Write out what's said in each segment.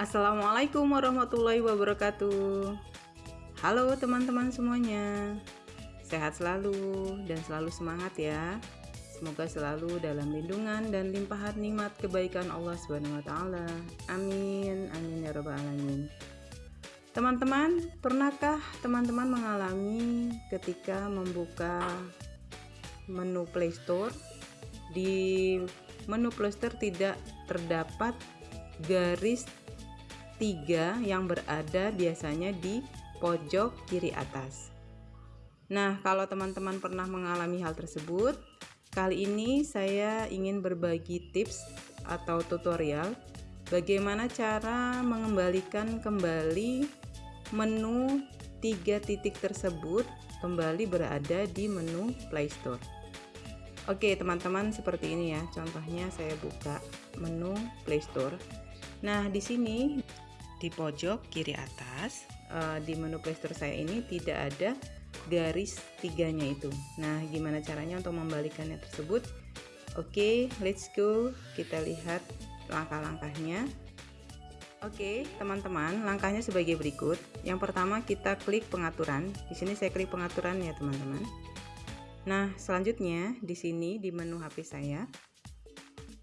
Assalamualaikum warahmatullahi wabarakatuh Halo teman-teman semuanya Sehat selalu dan selalu semangat ya Semoga selalu dalam lindungan dan limpahan nikmat kebaikan Allah Subhanahu wa taala. Amin. Amin ya rabbal alamin. Teman-teman, pernahkah teman-teman mengalami ketika membuka menu Play Store di menu Play Store tidak terdapat garis tiga yang berada biasanya di pojok kiri atas. Nah, kalau teman-teman pernah mengalami hal tersebut, kali ini saya ingin berbagi tips atau tutorial bagaimana cara mengembalikan kembali menu tiga titik tersebut kembali berada di menu Play Store. Oke, teman-teman, seperti ini ya. Contohnya saya buka menu Play Store. Nah, di sini di pojok kiri atas uh, di menu playstore saya ini tidak ada garis tiganya itu nah gimana caranya untuk membalikannya tersebut oke okay, let's go kita lihat langkah-langkahnya Oke, okay, teman-teman, langkahnya sebagai berikut. Yang pertama kita klik pengaturan. Di sini saya klik pengaturan ya, teman-teman. Nah, selanjutnya di sini di menu HP saya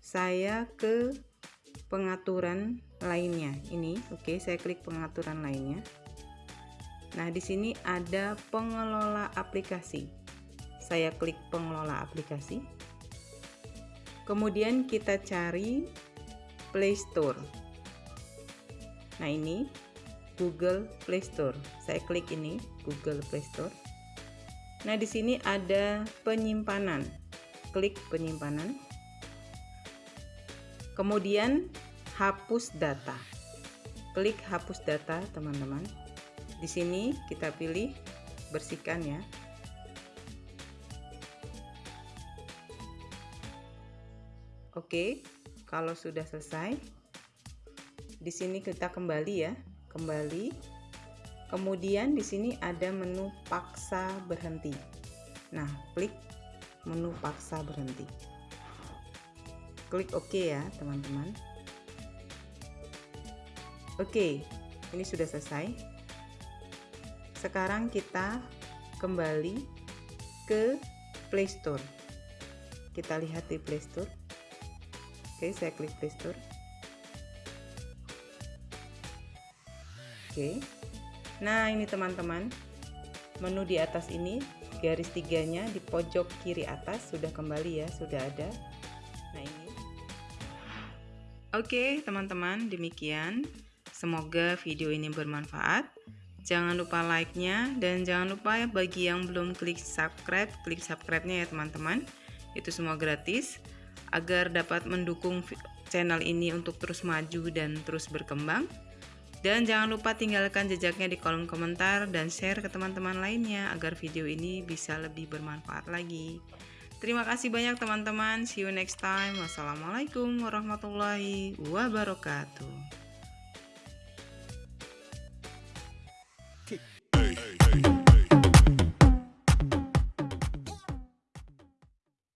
saya ke pengaturan lainnya. Ini oke okay, saya klik pengaturan lainnya. Nah di sini ada pengelola aplikasi. Saya klik pengelola aplikasi. Kemudian kita cari Play Store. Nah ini Google Play Store. Saya klik ini Google Play Store. Nah di sini ada penyimpanan. Klik penyimpanan kemudian hapus data. Klik hapus data teman-teman. Di sini kita pilih bersihkan ya. Oke kalau sudah selesai di sini kita kembali ya kembali. Kemudian di sini ada menu paksa berhenti. Nah klik menu paksa berhenti klik OK ya teman-teman. Oke ini sudah selesai. Sekarang kita kembali ke Play Store. Kita lihat di Play Store. Oke saya klik Play Store. Oke. Nah ini teman-teman menu di atas ini garis tiganya di pojok kiri atas sudah kembali ya sudah ada ini Oke teman-teman demikian. Semoga video ini bermanfaat. Jangan lupa like-nya dan jangan lupa ya bagi yang belum klik subscribe klik subscribe-nya ya teman-teman. Itu semua gratis. Agar dapat mendukung channel ini untuk terus maju dan terus berkembang. Dan jangan lupa tinggalkan jejaknya di kolom komentar dan share ke teman-teman lainnya agar video ini bisa lebih bermanfaat lagi. Terima kasih banyak teman-teman. See you next time. Wassalamualaikum warahmatullahi wabarakatuh.